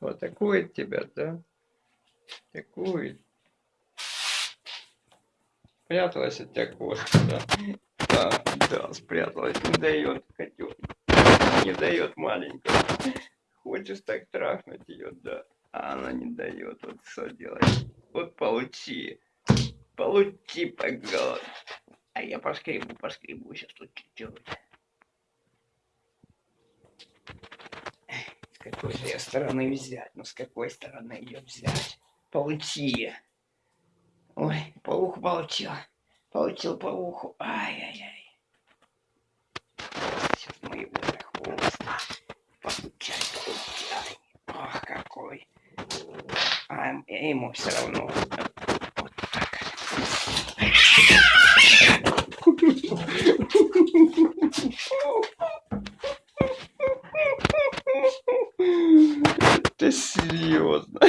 Атакует тебя, да? Атакует. Спряталась от тебя кошка, да? Да, да, спряталась. Не дает котенок. Не дает маленькая. Хочешь так трахнуть ее, да? А она не дает. Вот что делать? Вот получи. Получи по голове. А я поскребу, поскребу сейчас тут чуть-чуть. Какой же я стороны взять? Ну с какой стороны ее взять? Получи. Ой, уху получил. Получил по уху. Ай-яй-яй. Сейчас мы его за хвост. Получай, получай. Ох, какой. А ему все равно. Вот так. Ты серьезно?